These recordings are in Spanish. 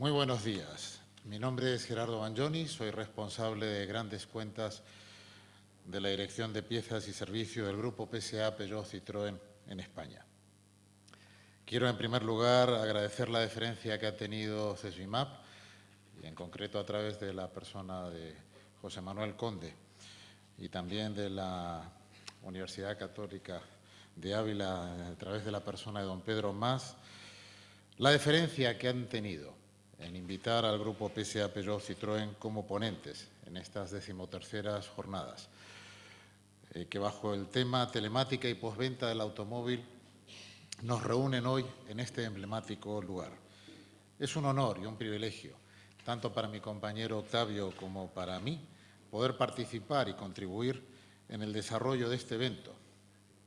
Muy buenos días. Mi nombre es Gerardo Banjoni, soy responsable de grandes cuentas de la Dirección de Piezas y Servicios del Grupo PSA Peugeot Citroën en España. Quiero, en primer lugar, agradecer la deferencia que ha tenido CESBIMAP, y en concreto a través de la persona de José Manuel Conde y también de la Universidad Católica de Ávila, a través de la persona de don Pedro Más, la deferencia que han tenido en invitar al Grupo PSA Peugeot Citroën como ponentes en estas decimoterceras jornadas, eh, que bajo el tema telemática y postventa del automóvil nos reúnen hoy en este emblemático lugar. Es un honor y un privilegio, tanto para mi compañero Octavio como para mí, poder participar y contribuir en el desarrollo de este evento,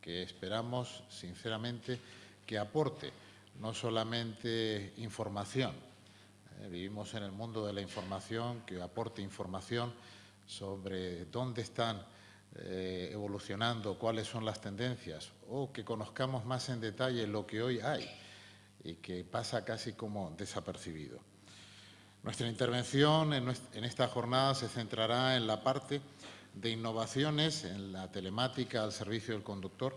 que esperamos, sinceramente, que aporte no solamente información, vivimos en el mundo de la información, que aporte información sobre dónde están eh, evolucionando, cuáles son las tendencias, o que conozcamos más en detalle lo que hoy hay y que pasa casi como desapercibido. Nuestra intervención en, en esta jornada se centrará en la parte de innovaciones en la telemática al servicio del conductor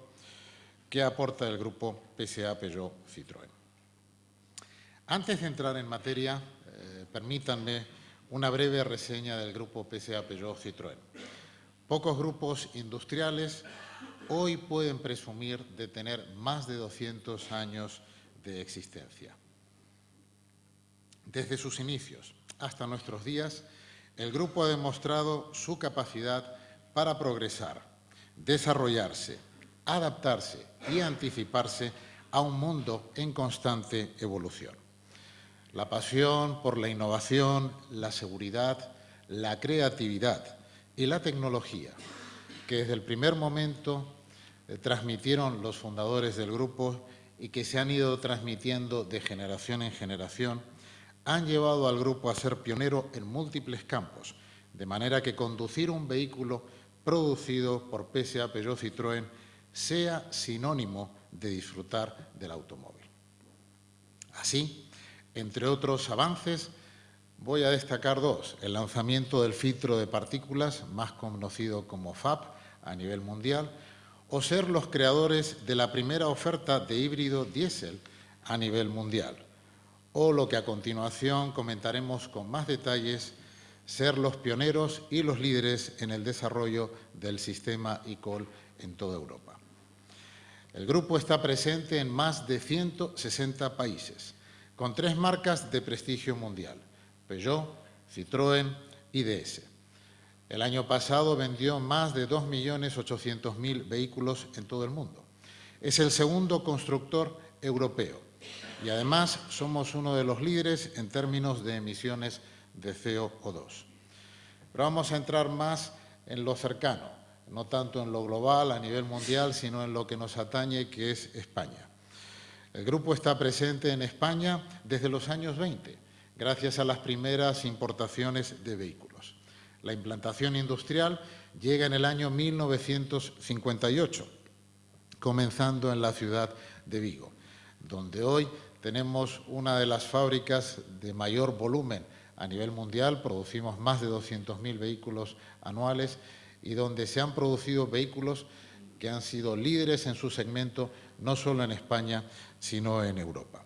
que aporta el grupo PSA Peugeot Citroën. Antes de entrar en materia, eh, permítanme una breve reseña del grupo PSA Peugeot Citroën. Pocos grupos industriales hoy pueden presumir de tener más de 200 años de existencia. Desde sus inicios hasta nuestros días, el grupo ha demostrado su capacidad para progresar, desarrollarse, adaptarse y anticiparse a un mundo en constante evolución. La pasión por la innovación, la seguridad, la creatividad y la tecnología, que desde el primer momento eh, transmitieron los fundadores del grupo y que se han ido transmitiendo de generación en generación, han llevado al grupo a ser pionero en múltiples campos, de manera que conducir un vehículo producido por PSA Peugeot Citroën sea sinónimo de disfrutar del automóvil. Así, entre otros avances, voy a destacar dos. El lanzamiento del filtro de partículas, más conocido como FAP, a nivel mundial, o ser los creadores de la primera oferta de híbrido diésel a nivel mundial. O lo que a continuación comentaremos con más detalles, ser los pioneros y los líderes en el desarrollo del sistema eCall en toda Europa. El grupo está presente en más de 160 países con tres marcas de prestigio mundial, Peugeot, Citroën y DS. El año pasado vendió más de 2.800.000 vehículos en todo el mundo. Es el segundo constructor europeo y además somos uno de los líderes en términos de emisiones de CO2. Pero vamos a entrar más en lo cercano, no tanto en lo global a nivel mundial, sino en lo que nos atañe, que es España. El grupo está presente en España desde los años 20, gracias a las primeras importaciones de vehículos. La implantación industrial llega en el año 1958, comenzando en la ciudad de Vigo, donde hoy tenemos una de las fábricas de mayor volumen a nivel mundial, producimos más de 200.000 vehículos anuales y donde se han producido vehículos que han sido líderes en su segmento, no solo en España, sino en Europa.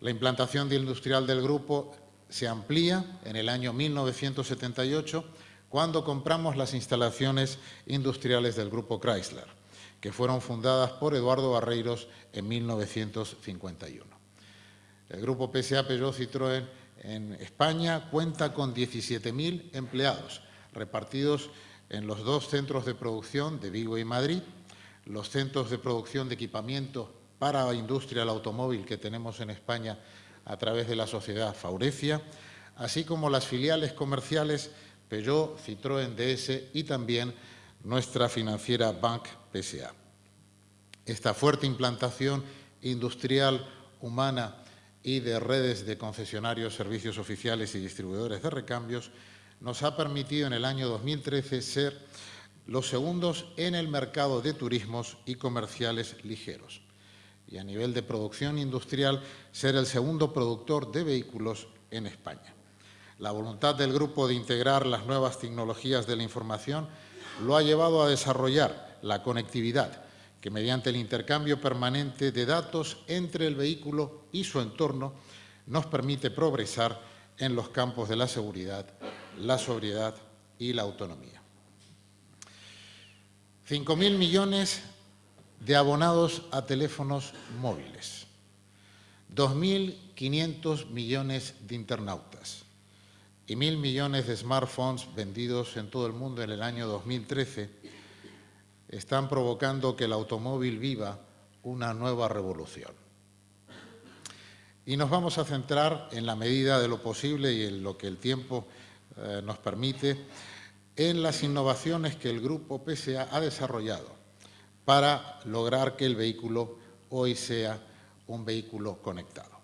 La implantación industrial del grupo se amplía en el año 1978, cuando compramos las instalaciones industriales del grupo Chrysler, que fueron fundadas por Eduardo Barreiros en 1951. El grupo PSA Peugeot Citroën en España cuenta con 17.000 empleados, repartidos en los dos centros de producción de Vigo y Madrid, los centros de producción de equipamiento para la industria del automóvil que tenemos en España a través de la sociedad Faurecia, así como las filiales comerciales Peugeot, Citroën DS y también nuestra financiera Bank PSA. Esta fuerte implantación industrial, humana y de redes de concesionarios, servicios oficiales y distribuidores de recambios nos ha permitido en el año 2013 ser los segundos en el mercado de turismos y comerciales ligeros y a nivel de producción industrial ser el segundo productor de vehículos en España. La voluntad del grupo de integrar las nuevas tecnologías de la información lo ha llevado a desarrollar la conectividad, que mediante el intercambio permanente de datos entre el vehículo y su entorno nos permite progresar en los campos de la seguridad, la sobriedad y la autonomía. 5.000 millones de abonados a teléfonos móviles, 2.500 millones de internautas y 1.000 millones de smartphones vendidos en todo el mundo en el año 2013 están provocando que el automóvil viva una nueva revolución. Y nos vamos a centrar, en la medida de lo posible y en lo que el tiempo eh, nos permite, en las innovaciones que el Grupo PSA ha desarrollado para lograr que el vehículo hoy sea un vehículo conectado.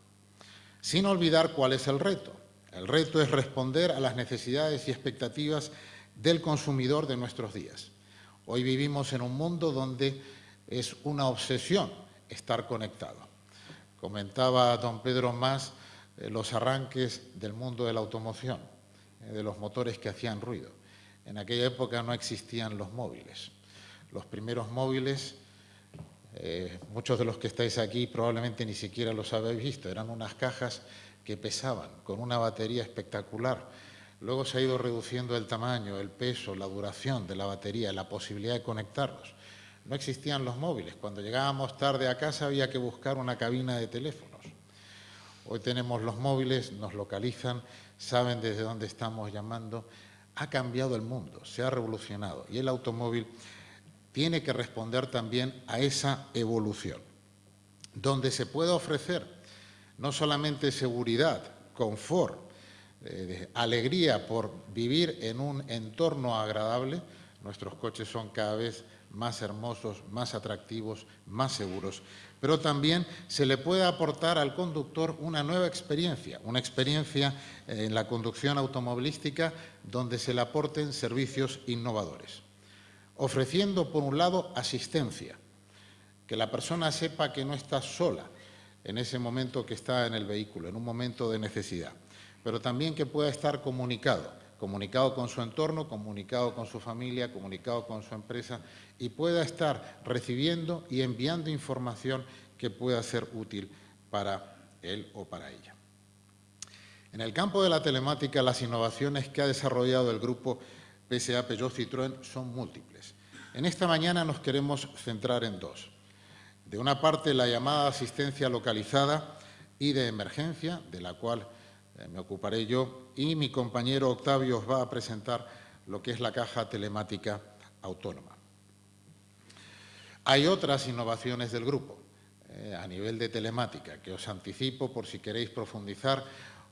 Sin olvidar cuál es el reto. El reto es responder a las necesidades y expectativas del consumidor de nuestros días. Hoy vivimos en un mundo donde es una obsesión estar conectado. Comentaba don Pedro Más eh, los arranques del mundo de la automoción, eh, de los motores que hacían ruido. En aquella época no existían los móviles. Los primeros móviles, eh, muchos de los que estáis aquí probablemente ni siquiera los habéis visto, eran unas cajas que pesaban, con una batería espectacular. Luego se ha ido reduciendo el tamaño, el peso, la duración de la batería, la posibilidad de conectarlos. No existían los móviles. Cuando llegábamos tarde a casa había que buscar una cabina de teléfonos. Hoy tenemos los móviles, nos localizan, saben desde dónde estamos llamando. Ha cambiado el mundo, se ha revolucionado y el automóvil tiene que responder también a esa evolución, donde se puede ofrecer no solamente seguridad, confort, eh, alegría por vivir en un entorno agradable, nuestros coches son cada vez más hermosos, más atractivos, más seguros, pero también se le puede aportar al conductor una nueva experiencia, una experiencia eh, en la conducción automovilística donde se le aporten servicios innovadores, ofreciendo por un lado asistencia, que la persona sepa que no está sola en ese momento que está en el vehículo, en un momento de necesidad, pero también que pueda estar comunicado, comunicado con su entorno, comunicado con su familia, comunicado con su empresa y pueda estar recibiendo y enviando información que pueda ser útil para él o para ella. En el campo de la telemática, las innovaciones que ha desarrollado el grupo PSA Peugeot Citroën son múltiples. En esta mañana nos queremos centrar en dos. De una parte, la llamada asistencia localizada y de emergencia, de la cual me ocuparé yo, y mi compañero Octavio os va a presentar lo que es la caja telemática autónoma. Hay otras innovaciones del grupo eh, a nivel de telemática que os anticipo por si queréis profundizar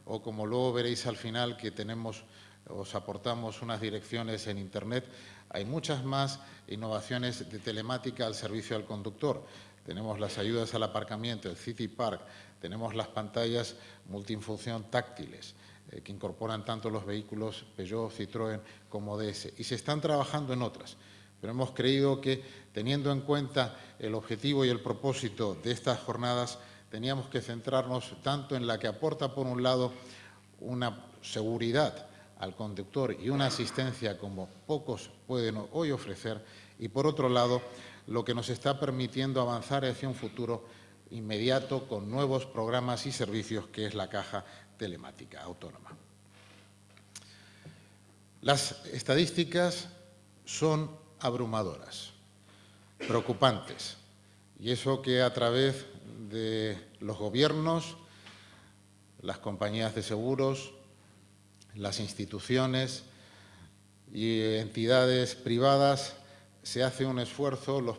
o como luego veréis al final que tenemos, os aportamos unas direcciones en Internet. Hay muchas más innovaciones de telemática al servicio del conductor. Tenemos las ayudas al aparcamiento, el City Park, tenemos las pantallas multifunción táctiles eh, que incorporan tanto los vehículos Peugeot, Citroën como DS y se están trabajando en otras. Pero hemos creído que, teniendo en cuenta el objetivo y el propósito de estas jornadas, teníamos que centrarnos tanto en la que aporta, por un lado, una seguridad al conductor y una asistencia como pocos pueden hoy ofrecer, y por otro lado, lo que nos está permitiendo avanzar hacia un futuro inmediato con nuevos programas y servicios que es la caja telemática autónoma. Las estadísticas son abrumadoras, preocupantes, y eso que a través de los gobiernos, las compañías de seguros, las instituciones y entidades privadas se hace un esfuerzo, los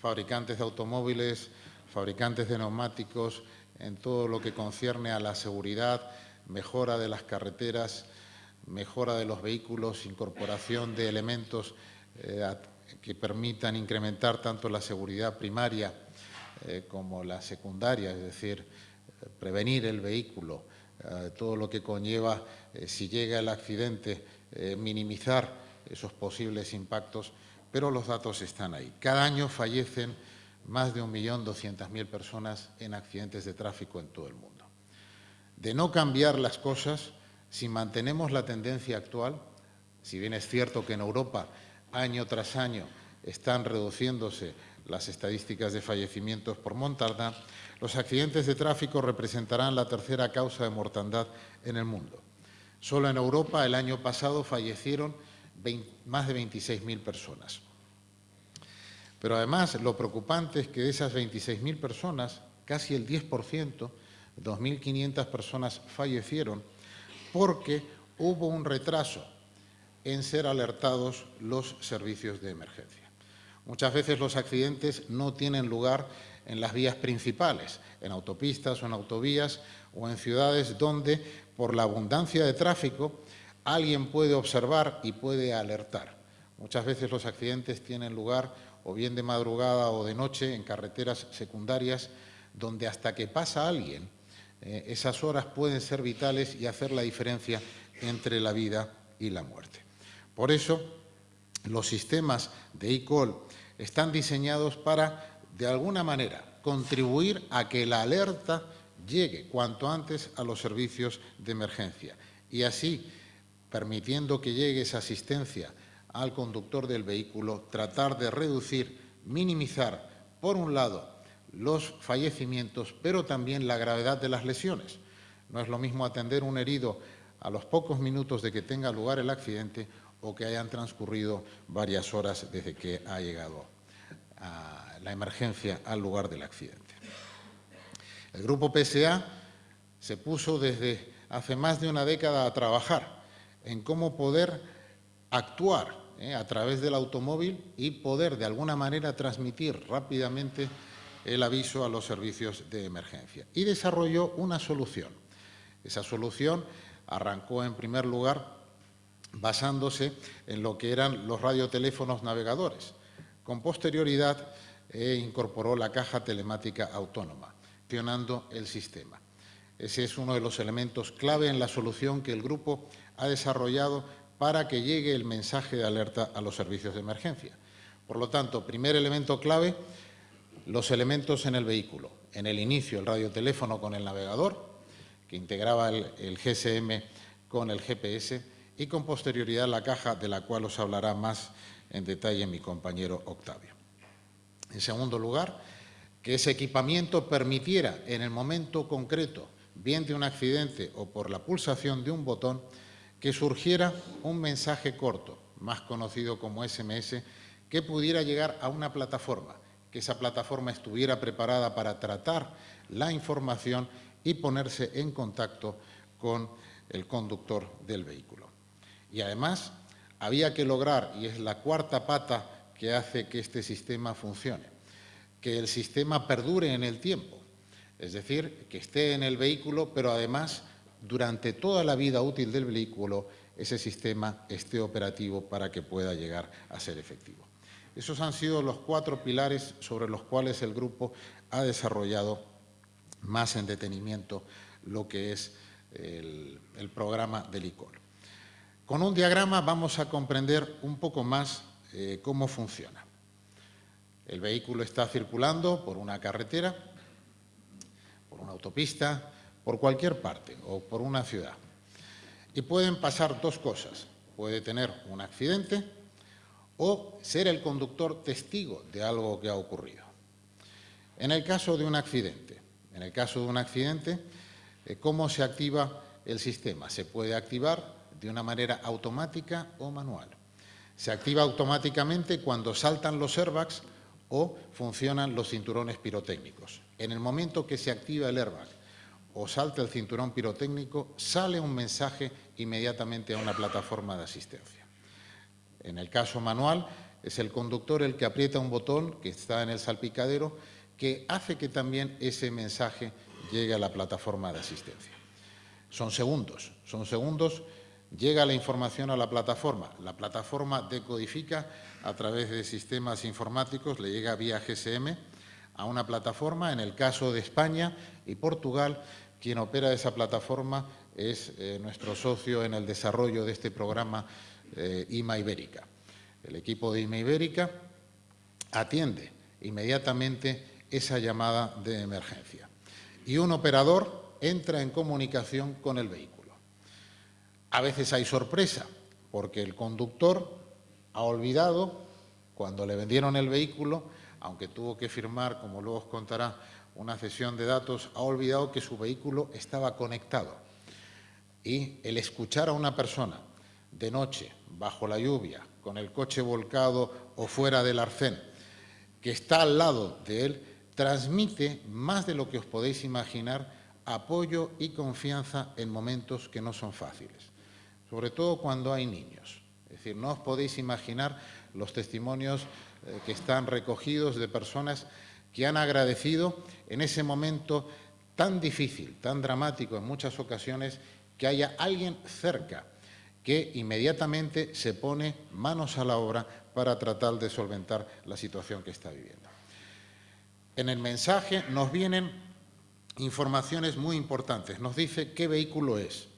fabricantes de automóviles, fabricantes de neumáticos, en todo lo que concierne a la seguridad, mejora de las carreteras, mejora de los vehículos, incorporación de elementos eh, que permitan incrementar tanto la seguridad primaria eh, como la secundaria, es decir, eh, prevenir el vehículo, todo lo que conlleva, si llega el accidente, minimizar esos posibles impactos, pero los datos están ahí. Cada año fallecen más de 1.200.000 personas en accidentes de tráfico en todo el mundo. de no cambiar las cosas si mantenemos la tendencia actual, si bien es cierto que en Europa año tras año están reduciéndose las estadísticas de fallecimientos por montada, los accidentes de tráfico representarán la tercera causa de mortandad en el mundo. Solo en Europa el año pasado fallecieron más de 26.000 personas. Pero además lo preocupante es que de esas 26.000 personas, casi el 10%, 2.500 personas fallecieron porque hubo un retraso en ser alertados los servicios de emergencia. Muchas veces los accidentes no tienen lugar en las vías principales, en autopistas o en autovías o en ciudades donde, por la abundancia de tráfico, alguien puede observar y puede alertar. Muchas veces los accidentes tienen lugar o bien de madrugada o de noche en carreteras secundarias donde hasta que pasa alguien, eh, esas horas pueden ser vitales y hacer la diferencia entre la vida y la muerte. Por eso, los sistemas de e-call están diseñados para, de alguna manera, contribuir a que la alerta llegue cuanto antes a los servicios de emergencia y así, permitiendo que llegue esa asistencia al conductor del vehículo, tratar de reducir, minimizar, por un lado, los fallecimientos, pero también la gravedad de las lesiones. No es lo mismo atender un herido a los pocos minutos de que tenga lugar el accidente o que hayan transcurrido varias horas desde que ha llegado la emergencia al lugar del accidente. El Grupo PSA se puso desde hace más de una década a trabajar en cómo poder actuar ¿eh? a través del automóvil y poder de alguna manera transmitir rápidamente el aviso a los servicios de emergencia. Y desarrolló una solución. Esa solución arrancó en primer lugar basándose en lo que eran los radioteléfonos navegadores. Con posterioridad eh, incorporó la caja telemática autónoma, gestionando el sistema. Ese es uno de los elementos clave en la solución que el grupo ha desarrollado para que llegue el mensaje de alerta a los servicios de emergencia. Por lo tanto, primer elemento clave, los elementos en el vehículo. En el inicio, el radioteléfono con el navegador, que integraba el, GSM con el GPS, y con posterioridad la caja, de la cual os hablará más en detalle mi compañero Octavio. En segundo lugar, que ese equipamiento permitiera, en el momento concreto, bien de un accidente o por la pulsación de un botón, que surgiera un mensaje corto, más conocido como SMS, que pudiera llegar a una plataforma que esa plataforma estuviera preparada para tratar la información y ponerse en contacto con el conductor del vehículo. Y además había que lograr, y es la cuarta pata que hace que este sistema funcione, que el sistema perdure en el tiempo, es decir, que esté en el vehículo, pero además durante toda la vida útil del vehículo ese sistema esté operativo para que pueda llegar a ser efectivo. Esos han sido los cuatro pilares sobre los cuales el grupo ha desarrollado más en detenimiento lo que es el, programa del ICOL. Con un diagrama vamos a comprender un poco más eh, cómo funciona. El vehículo está circulando por una carretera, por una autopista, por cualquier parte o por una ciudad. Y pueden pasar dos cosas. Puede tener un accidente o ser el conductor testigo de algo que ha ocurrido. En el caso de un accidente, en el caso de un accidente, eh, ¿cómo se activa el sistema? Se puede activar de una manera automática o manual. Se activa automáticamente cuando saltan los airbags o funcionan los cinturones pirotécnicos. En el momento que se activa el airbag o salta el cinturón pirotécnico, sale un mensaje inmediatamente a una plataforma de asistencia. En el caso manual, es el conductor el que aprieta un botón que está en el salpicadero que hace que también ese mensaje llegue a la plataforma de asistencia. Son segundos, son segundos, llega la información a la plataforma, la plataforma decodifica a través de sistemas informáticos, le llega vía GSM a una plataforma, en el caso de España y Portugal, quien opera esa plataforma es eh, nuestro socio en el desarrollo de este programa eh, IMA Ibérica. El equipo de IMA Ibérica atiende inmediatamente esa llamada de emergencia. Y un operador entra en comunicación con el vehículo. A veces hay sorpresa, porque el conductor ha olvidado, cuando le vendieron el vehículo, aunque tuvo que firmar, como luego os contará, una cesión de datos, ha olvidado que su vehículo estaba conectado. Y el escuchar a una persona de noche, bajo la lluvia, con el coche volcado o fuera del arcén, que está al lado de él, transmite más de lo que os podéis imaginar apoyo y confianza en momentos que no son fáciles, sobre todo cuando hay niños. Es decir, no os podéis imaginar los testimonios eh, que están recogidos de personas que han agradecido en ese momento tan difícil, tan dramático en muchas ocasiones, que haya alguien cerca que inmediatamente se pone manos a la obra para tratar de solventar la situación que está viviendo. En el mensaje nos vienen informaciones muy importantes. Nos dice qué vehículo es,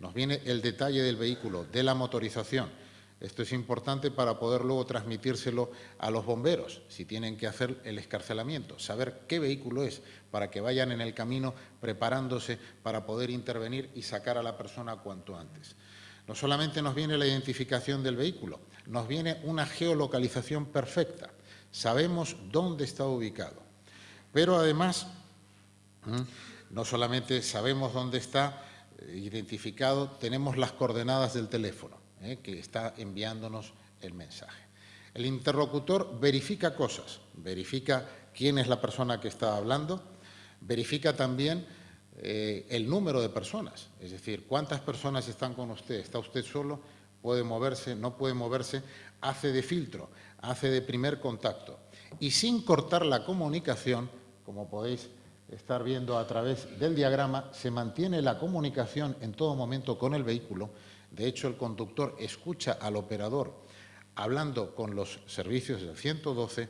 nos viene el detalle del vehículo, de la motorización. Esto es importante para poder luego transmitírselo a los bomberos, si tienen que hacer el escarcelamiento, saber qué vehículo es, para que vayan en el camino preparándose para poder intervenir y sacar a la persona cuanto antes. No solamente nos viene la identificación del vehículo, nos viene una geolocalización perfecta. Sabemos dónde está ubicado. Pero además, no solamente sabemos dónde está eh, identificado, tenemos las coordenadas del teléfono eh, que está enviándonos el mensaje. El interlocutor verifica cosas, verifica quién es la persona que está hablando, verifica también eh, el número de personas, es decir, cuántas personas están con usted, está usted solo, puede moverse, no puede moverse, hace de filtro, hace de primer contacto. Y sin cortar la comunicación, como podéis estar viendo a través del diagrama, se mantiene la comunicación en todo momento con el vehículo. De hecho, el conductor escucha al operador hablando con los servicios del 112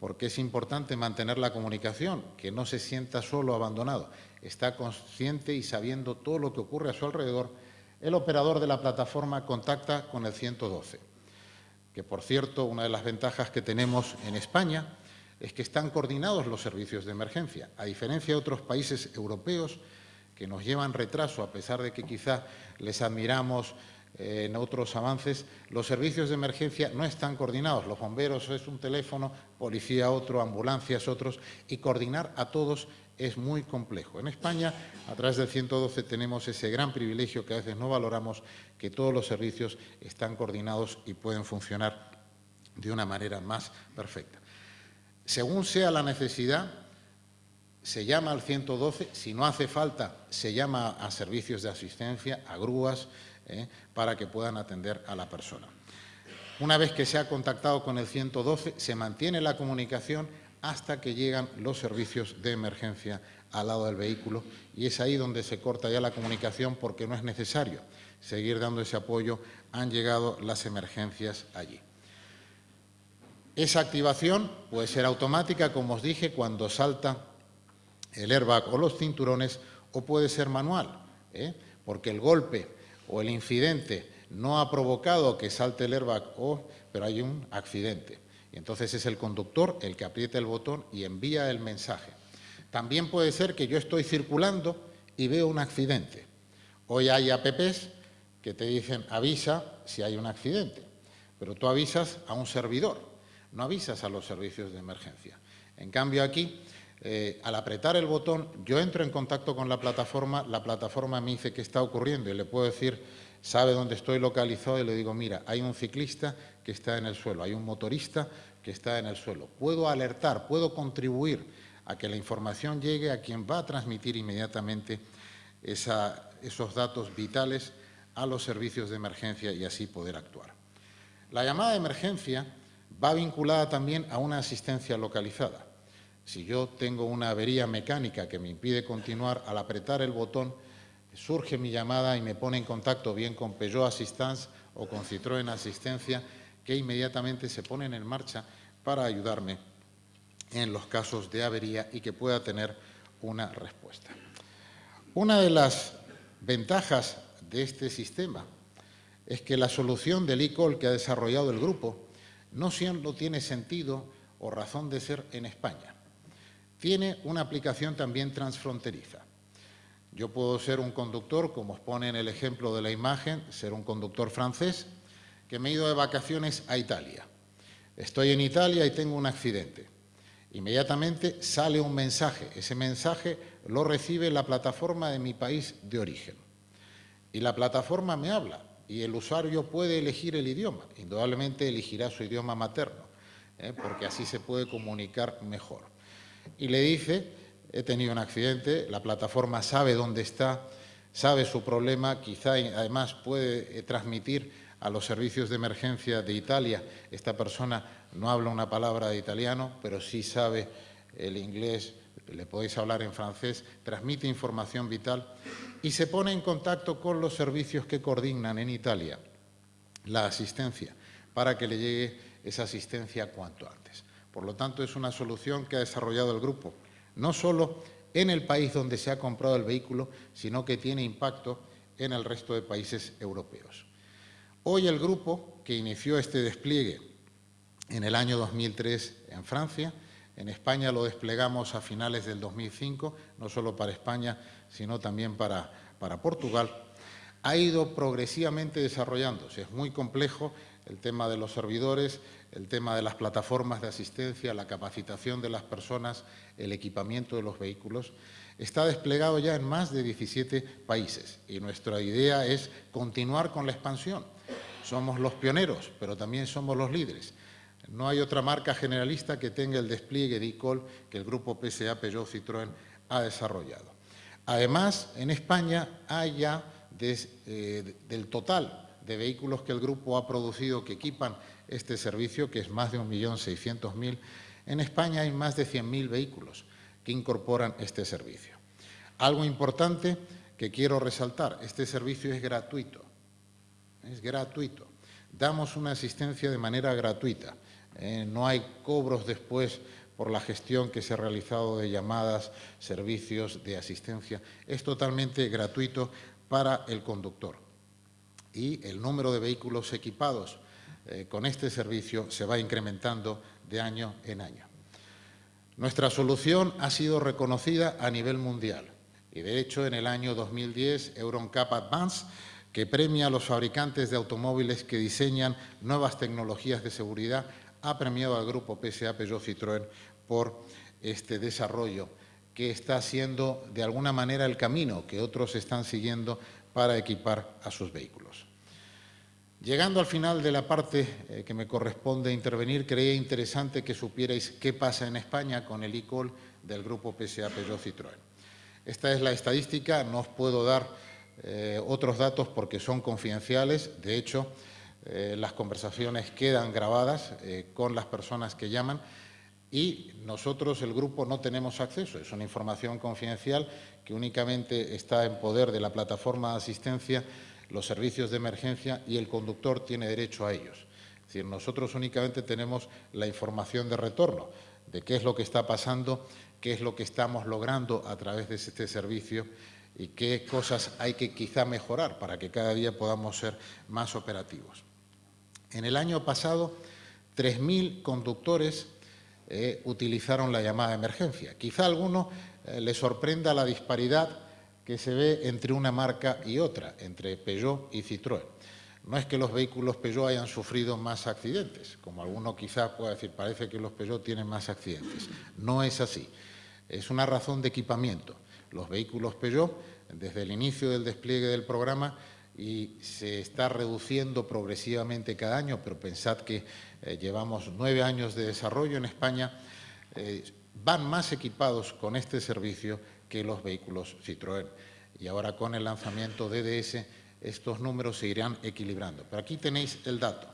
porque es importante mantener la comunicación, que no se sienta solo abandonado, está consciente y sabiendo todo lo que ocurre a su alrededor, el operador de la plataforma contacta con el 112, que por cierto, una de las ventajas que tenemos en España es que están coordinados los servicios de emergencia, a diferencia de otros países europeos que nos llevan retraso, a pesar de que quizá les admiramos eh, en otros avances, los servicios de emergencia no están coordinados. Los bomberos es un teléfono, policía otro, ambulancias otros, y coordinar a todos es muy complejo. En España, a través del 112, tenemos ese gran privilegio que a veces no valoramos, que todos los servicios están coordinados y pueden funcionar de una manera más perfecta. Según sea la necesidad, se llama al 112, si no hace falta, se llama a servicios de asistencia, a grúas, ¿eh? para que puedan atender a la persona. Una vez que se ha contactado con el 112, se mantiene la comunicación hasta que llegan los servicios de emergencia al lado del vehículo y es ahí donde se corta ya la comunicación porque no es necesario seguir dando ese apoyo, han llegado las emergencias allí. Esa activación puede ser automática, como os dije, cuando salta el airbag o los cinturones, o puede ser manual, ¿eh? porque el golpe o el incidente no ha provocado que salte el airbag, o, pero hay un accidente. Y entonces es el conductor el que aprieta el botón y envía el mensaje. También puede ser que yo estoy circulando y veo un accidente. Hoy hay apps que te dicen avisa si hay un accidente, pero tú avisas a un servidor, no avisas a los servicios de emergencia. En cambio aquí eh, al apretar el botón, yo entro en contacto con la plataforma, la plataforma me dice qué está ocurriendo y le puedo decir, sabe dónde estoy localizado y le digo, mira, hay un ciclista que está en el suelo, hay un motorista que está en el suelo. Puedo alertar, puedo contribuir a que la información llegue a quien va a transmitir inmediatamente esos datos vitales a los servicios de emergencia y así poder actuar. La llamada de emergencia va vinculada también a una asistencia localizada. Si yo tengo una avería mecánica que me impide continuar, al apretar el botón surge mi llamada y me pone en contacto bien con Peugeot Assistance o con Citroën Asistencia, que inmediatamente se ponen en marcha para ayudarme en los casos de avería y que pueda tener una respuesta. Una de las ventajas de este sistema es que la solución del e-call que ha desarrollado el grupo no siempre tiene sentido o razón de ser en España tiene una aplicación también transfronteriza. Yo puedo ser un conductor, como os pone en el ejemplo de la imagen, ser un conductor francés que me he ido de vacaciones a Italia. Estoy en Italia y tengo un accidente. Inmediatamente sale un mensaje. Ese mensaje lo recibe la plataforma de mi país de origen. Y la plataforma me habla y el usuario puede elegir el idioma. Indudablemente elegirá su idioma materno, ¿eh? porque así se puede comunicar mejor. Y le dice, he tenido un accidente, la plataforma sabe dónde está, sabe su problema, quizá además puede eh, transmitir a los servicios de emergencia de Italia. Esta persona no habla una palabra de italiano, pero sí sabe el inglés, le podéis hablar en francés, transmite información vital y se pone en contacto con los servicios que coordinan en Italia la asistencia para que le llegue esa asistencia cuanto antes. Por lo tanto, es una solución que ha desarrollado el grupo, no solo en el país donde se ha comprado el vehículo, sino que tiene impacto en el resto de países europeos. Hoy el grupo que inició este despliegue en el año 2003 en Francia, en España lo desplegamos a finales del 2005, no solo para España, sino también para, para Portugal, ha ido progresivamente desarrollándose. Es muy complejo el tema de los servidores, el tema de las plataformas de asistencia, la capacitación de las personas, el equipamiento de los vehículos. Está desplegado ya en más de 17 países y nuestra idea es continuar con la expansión. Somos los pioneros, pero también somos los líderes. No hay otra marca generalista que tenga el despliegue de e que el grupo PSA Peugeot Citroën ha desarrollado. Además, en España hay ya eh, del total de vehículos que el grupo ha producido que equipan este servicio, que es más de 1.600.000, en España hay más de 100.000 vehículos que incorporan este servicio. Algo importante que quiero resaltar, este servicio es gratuito es gratuito. Damos una asistencia de manera gratuita. Eh, no hay cobros después por la gestión que se ha realizado de llamadas, servicios de asistencia. Es totalmente gratuito para el conductor. Y el número de vehículos equipados eh, con este servicio se va incrementando de año en año. Nuestra solución ha sido reconocida a nivel mundial y, de hecho, en el año 2010, EuronCap Advance que premia a los fabricantes de automóviles que diseñan nuevas tecnologías de seguridad, ha premiado al grupo PSA Peugeot Citroën por este desarrollo que está haciendo de alguna manera el camino que otros están siguiendo para equipar a sus vehículos. Llegando al final de la parte eh, que me corresponde intervenir, creía interesante que supierais qué pasa en España con el e-call del grupo PSA Peugeot Citroën. Esta es la estadística, no os puedo dar eh, otros datos porque son confidenciales. De hecho, eh, las conversaciones quedan grabadas con las personas que llaman y nosotros, el grupo, no tenemos acceso. Es una información confidencial que únicamente está en poder de la plataforma de asistencia, los servicios de emergencia y el conductor tiene derecho a ellos. Es decir, nosotros únicamente tenemos la información de retorno de qué es lo que está pasando, qué es lo que estamos logrando a través de este servicio y qué cosas hay que quizá mejorar para que cada día podamos ser más operativos. En el año pasado, 3.000 conductores eh, utilizaron la llamada emergencia. Quizá a alguno eh, le sorprenda la disparidad que se ve entre una marca y otra, entre Peugeot y Citroën. No es que los vehículos Peugeot hayan sufrido más accidentes, como alguno quizá pueda decir, parece que los Peugeot tienen más accidentes. No es así. Es una razón de equipamiento los vehículos Peugeot desde el inicio del despliegue del programa y se está reduciendo progresivamente cada año, pero pensad que eh, llevamos nueve años de desarrollo en España, eh, van más equipados con este servicio que los vehículos Citroën. Y ahora con el lanzamiento DDS estos números se irán equilibrando. Pero aquí tenéis el dato.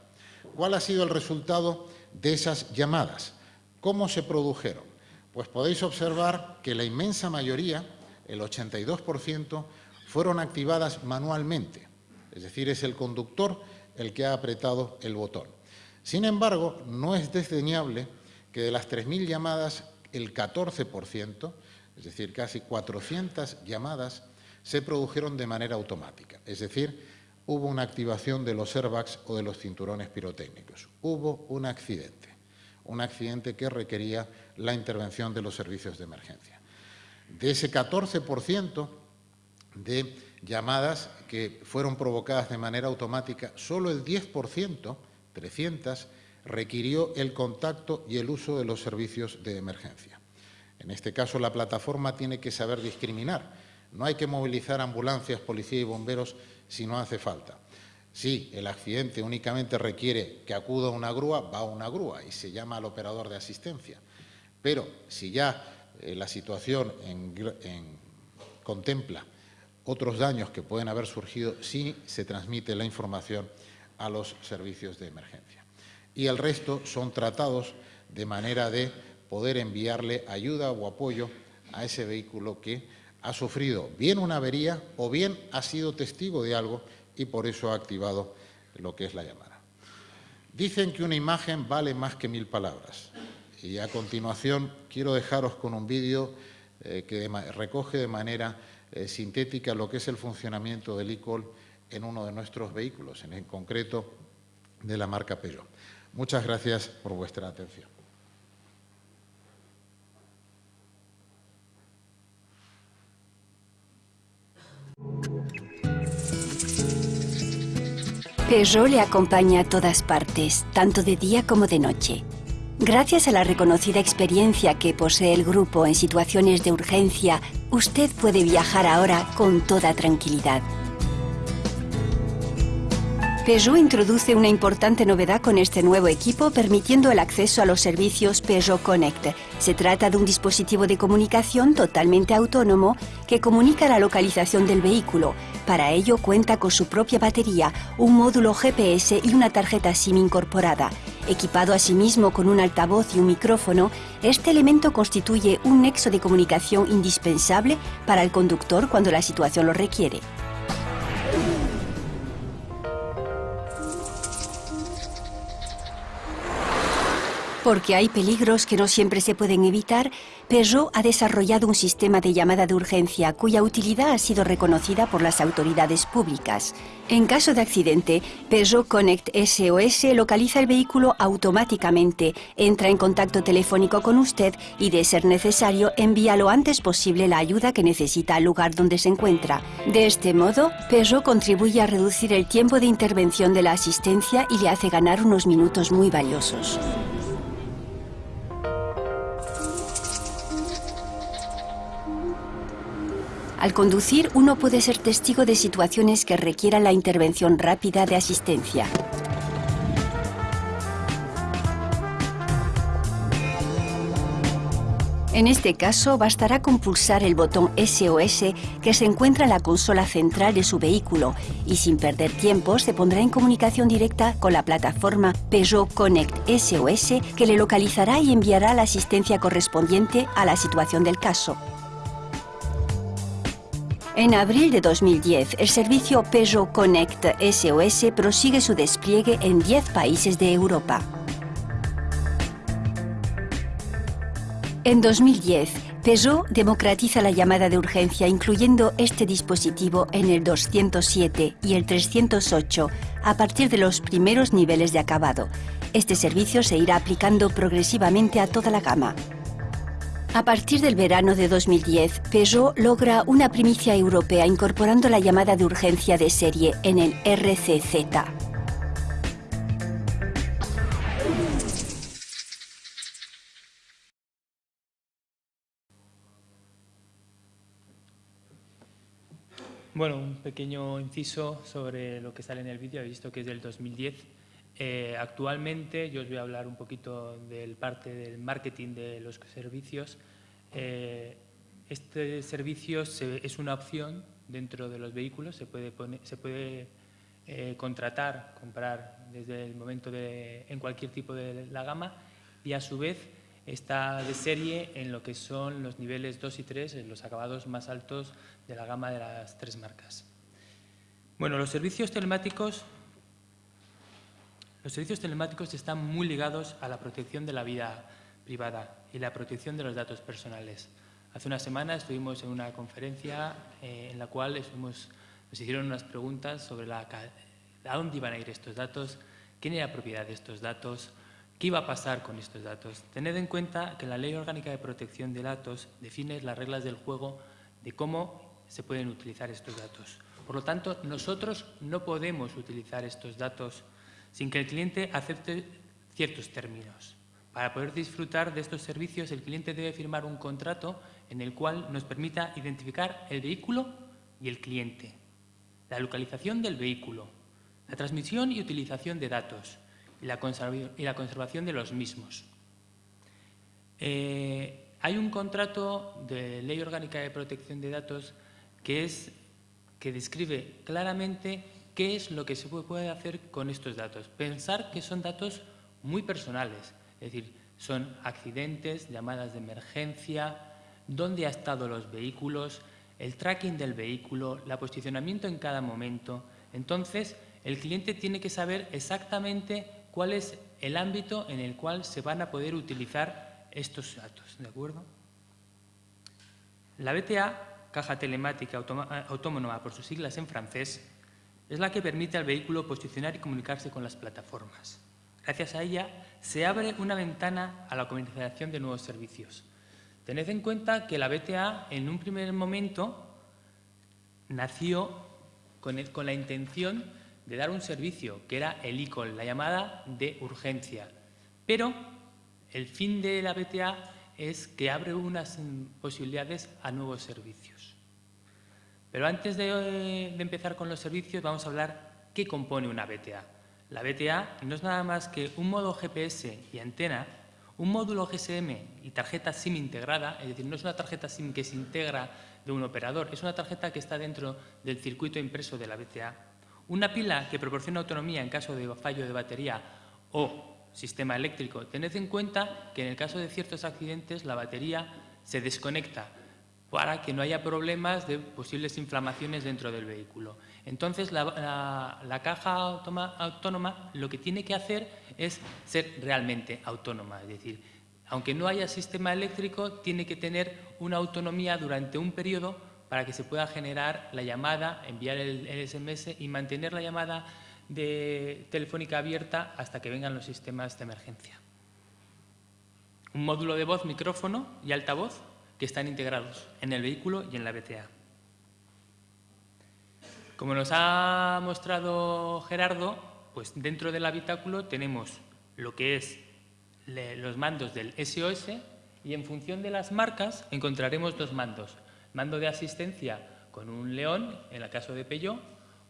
¿Cuál ha sido el resultado de esas llamadas? ¿Cómo se produjeron? Pues podéis observar que la inmensa mayoría el 82%, fueron activadas manualmente, es decir, es el conductor el que ha apretado el botón. Sin embargo, no es desdeñable que de las 3.000 llamadas, el 14%, es decir, casi 400 llamadas, se produjeron de manera automática, es decir, hubo una activación de los airbags o de los cinturones pirotécnicos. Hubo un accidente, un accidente que requería la intervención de los servicios de emergencia. De ese 14%, de llamadas que fueron provocadas de manera automática, solo el 10%, 300, requirió el contacto y el uso de los servicios de emergencia. En este caso, la plataforma tiene que saber discriminar. No hay que movilizar ambulancias, policía y bomberos si no hace falta. Si el accidente únicamente requiere que acuda una grúa, va a una grúa y se llama al operador de asistencia. Pero si ya eh, la situación contempla otros daños que pueden haber surgido, sí se transmite la información a los servicios de emergencia. Y el resto son tratados de manera de poder enviarle ayuda o apoyo a ese vehículo que ha sufrido bien una avería o bien ha sido testigo de algo y por eso ha activado lo que es la llamada. Dicen que una imagen vale más que mil palabras y a continuación quiero dejaros con un vídeo eh, que recoge de manera eh, sintética lo que es el funcionamiento del ICOL en uno de nuestros vehículos, en concreto de la marca Peugeot. Muchas gracias por vuestra atención. Peugeot le acompaña a todas partes, tanto de día como de noche. Gracias a la reconocida experiencia que posee el grupo en situaciones de urgencia, usted puede viajar ahora con toda tranquilidad. Peugeot introduce una importante novedad con este nuevo equipo permitiendo el acceso a los servicios Peugeot Connect. Se trata de un dispositivo de comunicación totalmente autónomo que comunica la localización del vehículo. Para ello cuenta con su propia batería, un módulo GPS y una tarjeta SIM incorporada. Equipado asimismo con un altavoz y un micrófono, este elemento constituye un nexo de comunicación indispensable para el conductor cuando la situación lo requiere. Porque hay peligros que no siempre se pueden evitar, Peugeot ha desarrollado un sistema de llamada de urgencia cuya utilidad ha sido reconocida por las autoridades públicas. En caso de accidente, Peugeot Connect SOS localiza el vehículo automáticamente, entra en contacto telefónico con usted y, de ser necesario, envía lo antes posible la ayuda que necesita al lugar donde se encuentra. De este modo, Peugeot contribuye a reducir el tiempo de intervención de la asistencia y le hace ganar unos minutos muy valiosos. Al conducir, uno puede ser testigo de situaciones que requieran la intervención rápida de asistencia. En este caso, bastará con pulsar el botón SOS que se encuentra en la consola central de su vehículo y sin perder tiempo se pondrá en comunicación directa con la plataforma Peugeot Connect SOS que le localizará y enviará la asistencia correspondiente a la situación del caso. En abril de 2010, el servicio Peugeot Connect SOS prosigue su despliegue en 10 países de Europa. En 2010, Peugeot democratiza la llamada de urgencia incluyendo este dispositivo en el 207 y el 308 a partir de los primeros niveles de acabado. Este servicio se irá aplicando progresivamente a toda la gama. A partir del verano de 2010, Peugeot logra una primicia europea incorporando la llamada de urgencia de serie en el RCZ. Bueno, un pequeño inciso sobre lo que sale en el vídeo. He visto que es del 2010 eh, actualmente yo os voy a hablar un poquito del parte del marketing de los servicios. Eh, este servicio es una opción dentro de los vehículos, se puede, eh, contratar, comprar desde el momento de, en cualquier tipo de la gama y a su vez está de serie en lo que son los niveles 2 y 3, en los acabados más altos de la gama de las tres marcas. Bueno, los servicios telemáticos los servicios telemáticos están muy ligados a la protección de la vida privada y la protección de los datos personales. Hace una semana estuvimos en una conferencia eh, en la cual nos hicieron unas preguntas sobre la, a dónde iban a ir estos datos, quién era propiedad de estos datos, qué iba a pasar con estos datos. Tened en cuenta que la Ley Orgánica de Protección de Datos define las reglas del juego de cómo se pueden utilizar estos datos. Por lo tanto, nosotros no podemos utilizar estos datos sin que el cliente acepte ciertos términos. Para poder disfrutar de estos servicios, el cliente debe firmar un contrato en el cual nos permita identificar el vehículo y el cliente, la localización del vehículo, la transmisión y utilización de datos y la, conservación de los mismos. Eh, hay un contrato de Ley Orgánica de Protección de Datos que, es, que describe claramente qué es lo que se puede hacer con estos datos. Pensar que son datos muy personales, es decir, son accidentes, llamadas de emergencia, dónde han estado los vehículos, el tracking del vehículo, el posicionamiento en cada momento. Entonces, el cliente tiene que saber exactamente cuál es el ámbito en el cual se van a poder utilizar estos datos, ¿de acuerdo? La BTA, Caja Telemática Autónoma por sus siglas en francés, es la que permite al vehículo posicionar y comunicarse con las plataformas. Gracias a ella se abre una ventana a la comercialización de nuevos servicios. Tened en cuenta que la BTA en un primer momento nació con, la intención de dar un servicio, que era el ICOL, la llamada de urgencia. Pero el fin de la BTA es que abre unas posibilidades a nuevos servicios. Pero antes de, de empezar con los servicios vamos a hablar qué compone una BTA. La BTA no es nada más que un modo GPS y antena, un módulo GSM y tarjeta SIM integrada, es decir, no es una tarjeta SIM que se integra de un operador, es una tarjeta que está dentro del circuito impreso de la BTA, una pila que proporciona autonomía en caso de fallo de batería o sistema eléctrico. Tened en cuenta que en el caso de ciertos accidentes la batería se desconecta para que no haya problemas de posibles inflamaciones dentro del vehículo. Entonces, la, caja autónoma lo que tiene que hacer es ser realmente autónoma, es decir, aunque no haya sistema eléctrico, tiene que tener una autonomía durante un periodo para que se pueda generar la llamada, enviar el, SMS y mantener la llamada de telefónica abierta hasta que vengan los sistemas de emergencia. Un módulo de voz, micrófono y altavoz que están integrados en el vehículo y en la BTA. Como nos ha mostrado Gerardo, pues dentro del habitáculo tenemos lo que es los mandos del SOS y en función de las marcas encontraremos dos mandos. Mando de asistencia con un León, en el caso de Peugeot,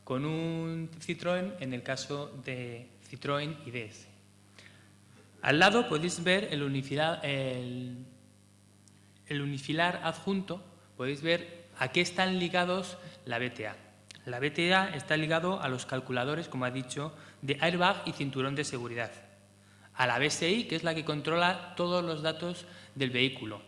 con un Citroën, en el caso de Citroën DS. Al lado podéis ver el, el el unifilar adjunto podéis ver a qué están ligados la BTA. La BTA está ligado a los calculadores, como ha dicho, de airbag y cinturón de seguridad. A la BSI, que es la que controla todos los datos del vehículo.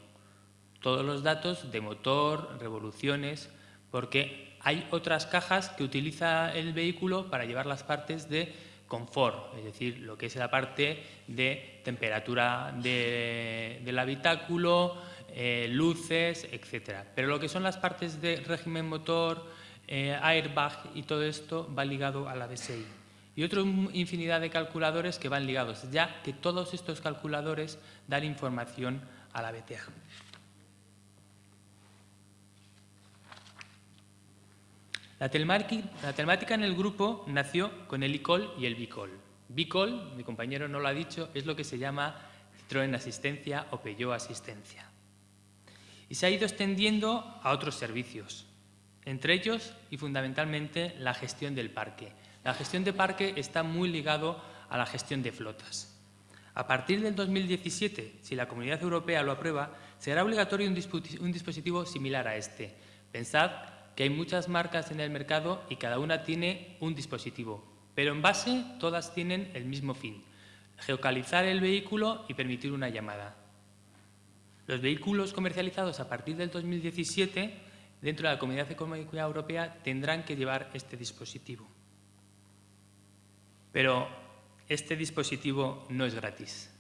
Todos los datos de motor, revoluciones, porque hay otras cajas que utiliza el vehículo para llevar las partes de confort, es decir, lo que es la parte de temperatura del habitáculo, eh, luces, etcétera. Pero lo que son las partes de régimen motor, eh, airbag y todo esto va ligado a la DSI. Y otra infinidad de calculadores que van ligados, ya que todos estos calculadores dan información a la BTA. La telemática en el grupo nació con el ICOL y el BICOL. BICOL, mi compañero no lo ha dicho, es lo que se llama Citroën Asistencia o Peugeot Asistencia y se ha ido extendiendo a otros servicios, entre ellos y fundamentalmente la gestión del parque. La gestión de parque está muy ligado a la gestión de flotas. A partir del 2017, si la Comunidad Europea lo aprueba, será obligatorio un, dispositivo similar a este. Pensad que hay muchas marcas en el mercado y cada una tiene un dispositivo, pero en base todas tienen el mismo fin, geocalizar el vehículo y permitir una llamada. Los vehículos comercializados a partir del 2017 dentro de la Comunidad Económica Europea tendrán que llevar este dispositivo. Pero este dispositivo no es gratis.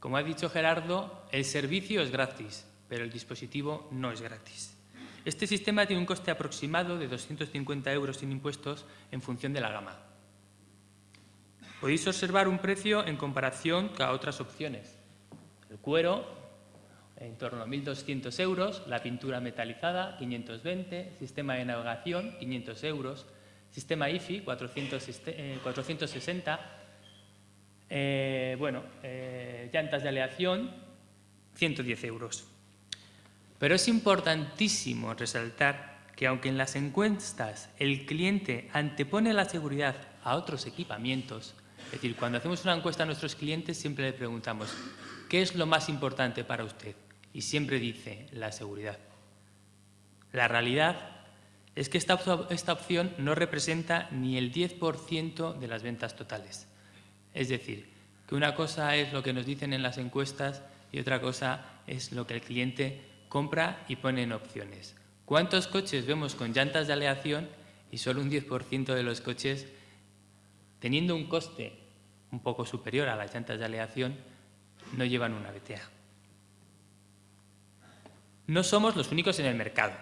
Como ha dicho Gerardo, el servicio es gratis, pero el dispositivo no es gratis. Este sistema tiene un coste aproximado de 250 euros sin impuestos en función de la gama. Podéis observar un precio en comparación con otras opciones. El cuero en torno a 1.200 euros, la pintura metalizada 520, sistema de navegación 500 euros, sistema IFI 460, eh, bueno, eh, llantas de aleación 110 euros. Pero es importantísimo resaltar que aunque en las encuestas el cliente antepone la seguridad a otros equipamientos, es decir, cuando hacemos una encuesta a nuestros clientes siempre le preguntamos ¿qué es lo más importante para usted? Y siempre dice la seguridad. La realidad es que esta, esta opción no representa ni el 10% de las ventas totales. Es decir, que una cosa es lo que nos dicen en las encuestas y otra cosa es lo que el cliente compra y pone en opciones. ¿Cuántos coches vemos con llantas de aleación y solo un 10% de los coches teniendo un coste un poco superior a las llantas de aleación, no llevan una BTA. No somos los únicos en el mercado.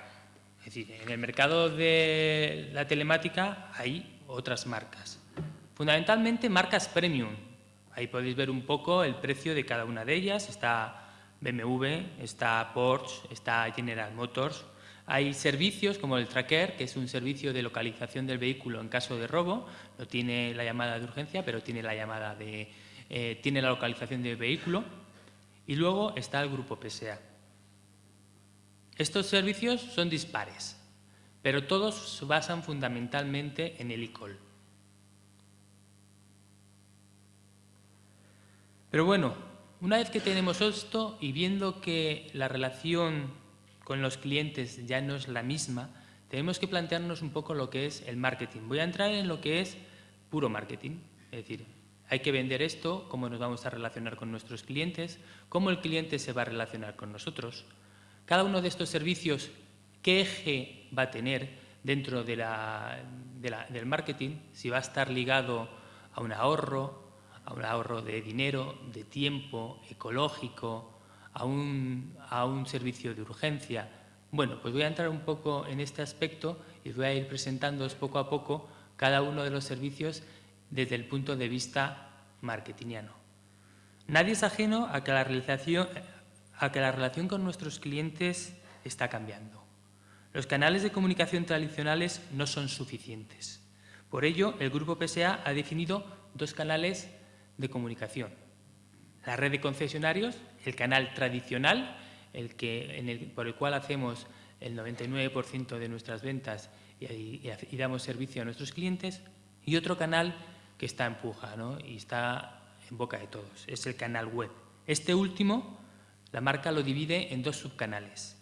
Es decir, en el mercado de la telemática hay otras marcas. Fundamentalmente marcas premium. Ahí podéis ver un poco el precio de cada una de ellas. Está BMW, está Porsche, está General Motors. Hay servicios como el Tracker, que es un servicio de localización del vehículo en caso de robo. No tiene la llamada de urgencia, pero tiene la llamada de eh, tiene la localización del vehículo. Y luego está el grupo PSA. Estos servicios son dispares, pero todos se basan fundamentalmente en el ICOL. Pero bueno, una vez que tenemos esto y viendo que la relación con los clientes ya no es la misma, tenemos que plantearnos un poco lo que es el marketing. Voy a entrar en lo que es puro marketing, es decir, hay que vender esto, cómo nos vamos a relacionar con nuestros clientes, cómo el cliente se va a relacionar con nosotros. Cada uno de estos servicios, qué eje va a tener dentro del marketing, si va a estar ligado a un ahorro, a un ahorro de dinero, de tiempo, ecológico, a un, a un servicio de urgencia. Bueno, pues voy a entrar un poco en este aspecto y voy a ir presentándoos poco a poco cada uno de los servicios desde el punto de vista marketingiano. Nadie es ajeno a que la, realización, a que la relación con nuestros clientes está cambiando. Los canales de comunicación tradicionales no son suficientes. Por ello, el Grupo PSA ha definido dos canales de comunicación. La red de concesionarios el canal tradicional, el que, por el cual hacemos el 99% de nuestras ventas y, damos servicio a nuestros clientes, y otro canal que está en puja y está en boca de todos, es el canal web. Este último, la marca lo divide en dos subcanales,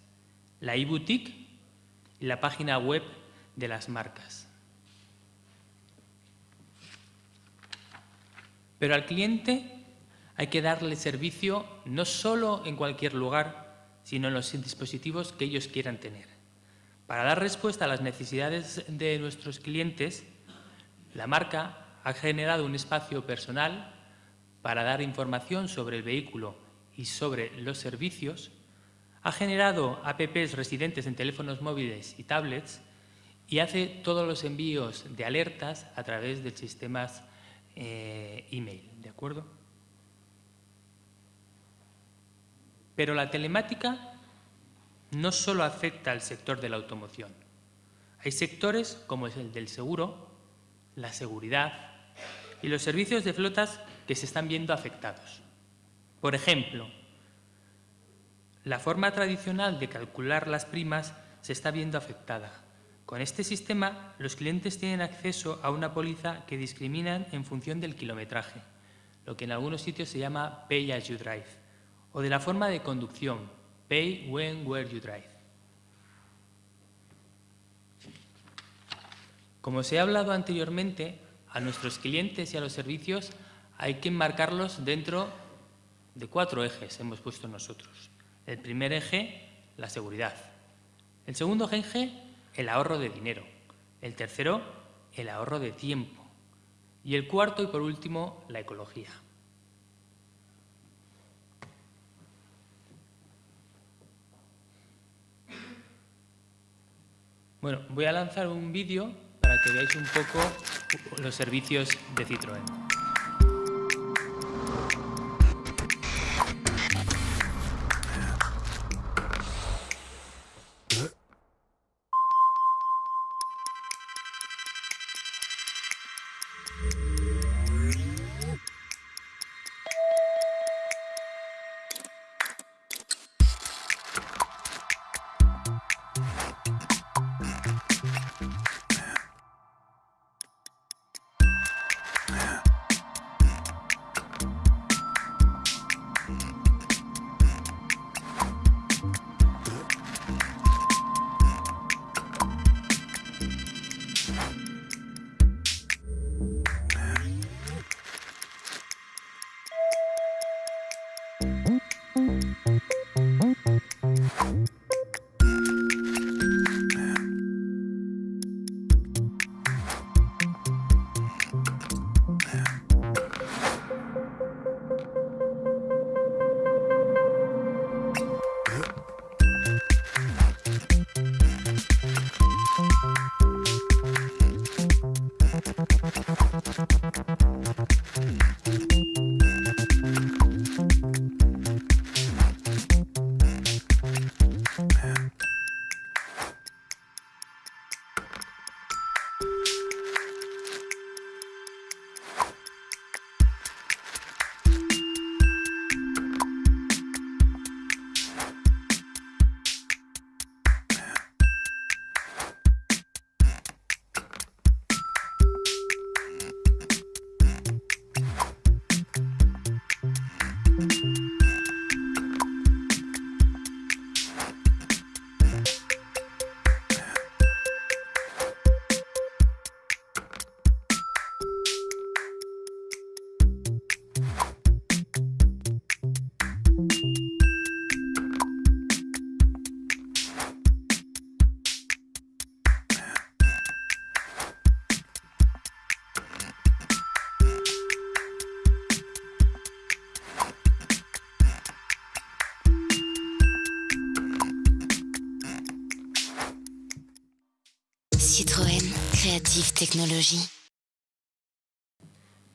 la e-boutique y la página web de las marcas. Pero al cliente hay que darle servicio no solo en cualquier lugar, sino en los dispositivos que ellos quieran tener. Para dar respuesta a las necesidades de nuestros clientes, la marca ha generado un espacio personal para dar información sobre el vehículo y sobre los servicios, ha generado apps residentes en teléfonos móviles y tablets y hace todos los envíos de alertas a través de sistemas eh, email, ¿de acuerdo? Pero la telemática no solo afecta al sector de la automoción. Hay sectores como el del seguro, la seguridad y los servicios de flotas que se están viendo afectados. Por ejemplo, la forma tradicional de calcular las primas se está viendo afectada. Con este sistema, los clientes tienen acceso a una póliza que discriminan en función del kilometraje, lo que en algunos sitios se llama Pay As You Drive o de la forma de conducción, pay when, where you drive. Como se ha hablado anteriormente, a nuestros clientes y a los servicios hay que enmarcarlos dentro de cuatro ejes hemos puesto nosotros. El primer eje, la seguridad. El segundo eje, el ahorro de dinero. El tercero, el ahorro de tiempo. Y el cuarto y por último, la ecología. Bueno, voy a lanzar un vídeo para que veáis un poco los servicios de Citroën.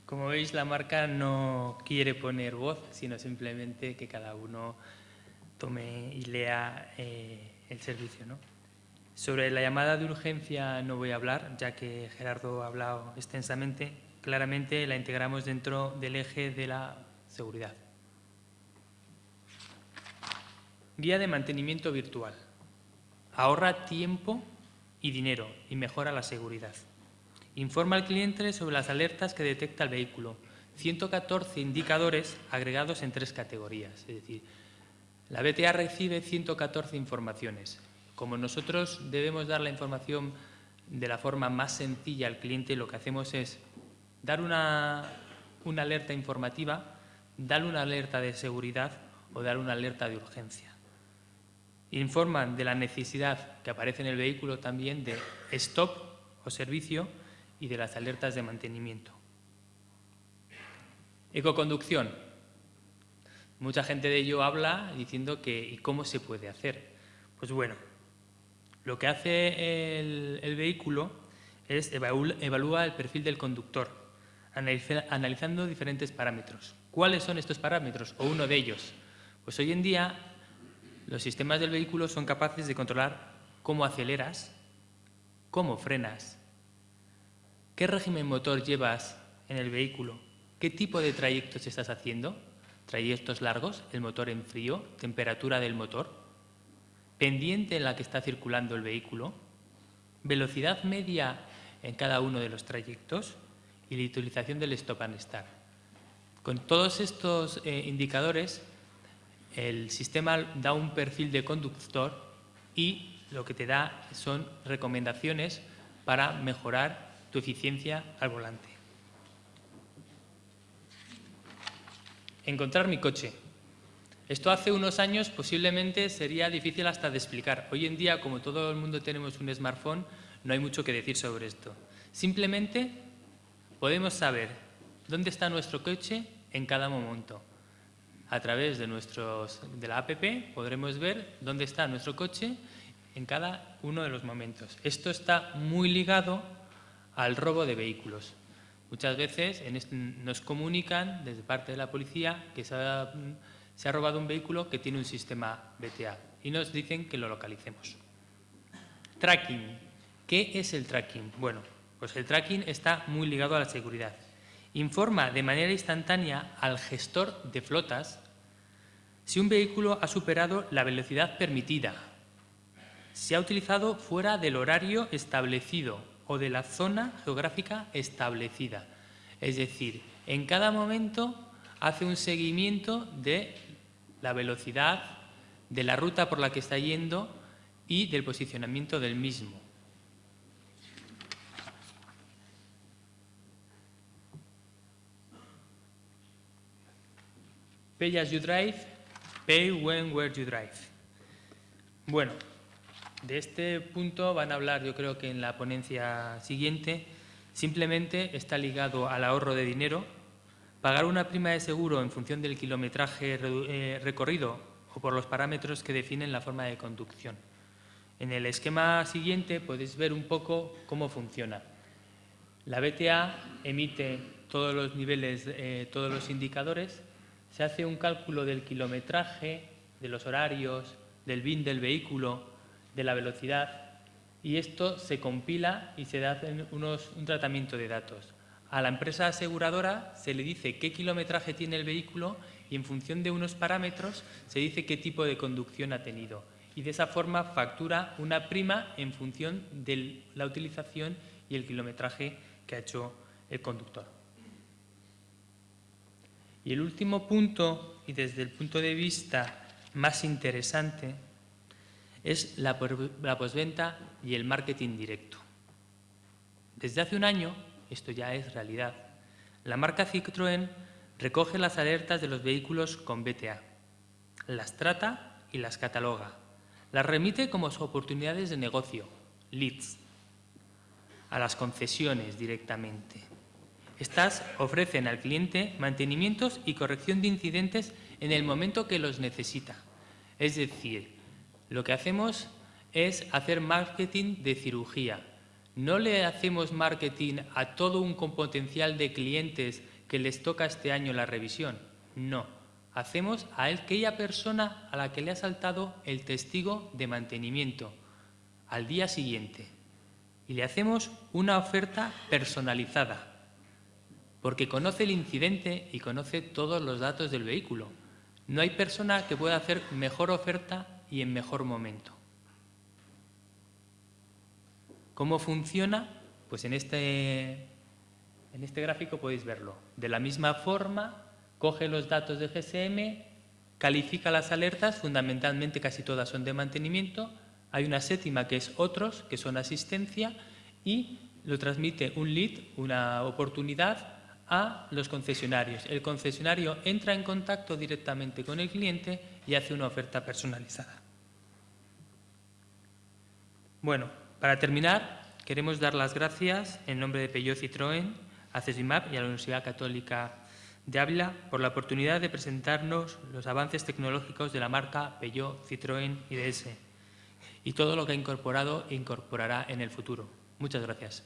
Como veis, la marca no quiere poner voz, sino simplemente que cada uno tome y lea eh, el servicio. Sobre la llamada de urgencia no voy a hablar, ya que Gerardo ha hablado extensamente. Claramente la integramos dentro del eje de la seguridad. Guía de mantenimiento virtual. Ahorra tiempo y dinero y mejora la seguridad. Informa al cliente sobre las alertas que detecta el vehículo. 114 indicadores agregados en tres categorías. Es decir, la BTA recibe 114 informaciones. Como nosotros debemos dar la información de la forma más sencilla al cliente, lo que hacemos es dar una, alerta informativa, dar una alerta de seguridad o dar una alerta de urgencia. Informan de la necesidad que aparece en el vehículo también de stop o servicio y de las alertas de mantenimiento. Ecoconducción. Mucha gente de ello habla diciendo que ¿y cómo se puede hacer? Pues bueno, lo que hace el, vehículo es evalúa el perfil del conductor, analizando diferentes parámetros. ¿Cuáles son estos parámetros? O uno de ellos. Pues hoy en día los sistemas del vehículo son capaces de controlar cómo aceleras, cómo frenas, qué régimen motor llevas en el vehículo, qué tipo de trayectos estás haciendo, trayectos largos, el motor en frío, temperatura del motor, pendiente en la que está circulando el vehículo, velocidad media en cada uno de los trayectos y la utilización del stop and start. Con todos estos eh, indicadores, el sistema da un perfil de conductor y lo que te da son recomendaciones para mejorar tu eficiencia al volante. Encontrar mi coche. Esto hace unos años posiblemente sería difícil hasta de explicar. Hoy en día, como todo el mundo tenemos un smartphone, no hay mucho que decir sobre esto. Simplemente podemos saber dónde está nuestro coche en cada momento. A través de, nuestros, de la app podremos ver dónde está nuestro coche en cada uno de los momentos. Esto está muy ligado al robo de vehículos. Muchas veces nos comunican desde parte de la policía que se ha se ha robado un vehículo que tiene un sistema BTA y nos dicen que lo localicemos. Tracking. ¿Qué es el tracking? Bueno, pues el tracking está muy ligado a la seguridad. Informa de manera instantánea al gestor de flotas si un vehículo ha superado la velocidad permitida, si ha utilizado fuera del horario establecido o de la zona geográfica establecida. Es decir, en cada momento hace un seguimiento de la velocidad, de la ruta por la que está yendo y del posicionamiento del mismo. Pay you drive, pay when, where you drive. Bueno, de este punto van a hablar yo creo que en la ponencia siguiente, simplemente está ligado al ahorro de dinero, Pagar una prima de seguro en función del kilometraje eh, recorrido o por los parámetros que definen la forma de conducción. En el esquema siguiente podéis ver un poco cómo funciona. La BTA emite todos los niveles, eh, todos los indicadores, se hace un cálculo del kilometraje, de los horarios, del BIN del vehículo, de la velocidad y esto se compila y se da un tratamiento de datos. A la empresa aseguradora se le dice qué kilometraje tiene el vehículo y en función de unos parámetros se dice qué tipo de conducción ha tenido. Y de esa forma factura una prima en función de la utilización y el kilometraje que ha hecho el conductor. Y el último punto, y desde el punto de vista más interesante, es la, posventa y el marketing directo. Desde hace un año esto ya es realidad. La marca Citroën recoge las alertas de los vehículos con BTA, las trata y las cataloga, las remite como oportunidades de negocio, leads, a las concesiones directamente. Estas ofrecen al cliente mantenimientos y corrección de incidentes en el momento que los necesita. Es decir, lo que hacemos es hacer marketing de cirugía, No le hacemos marketing a todo un potencial de clientes que les toca este año la revisión. No. Hacemos a aquella persona a la que le ha saltado el testigo de mantenimiento al día siguiente. Y le hacemos una oferta personalizada, porque conoce el incidente y conoce todos los datos del vehículo. No hay persona que pueda hacer mejor oferta y en mejor momento. ¿Cómo funciona? Pues en este, en este gráfico podéis verlo. De la misma forma, coge los datos de GSM, califica las alertas, fundamentalmente casi todas son de mantenimiento, hay una séptima que es otros, que son asistencia, y lo transmite un lead, una oportunidad, a los concesionarios. El concesionario entra en contacto directamente con el cliente y hace una oferta personalizada. Bueno, para terminar, queremos dar las gracias en nombre de Peugeot Citroën, a CESIMAP y a la Universidad Católica de Ávila por la oportunidad de presentarnos los avances tecnológicos de la marca Peugeot Citroën IDS y todo lo que ha incorporado e incorporará en el futuro. Muchas gracias.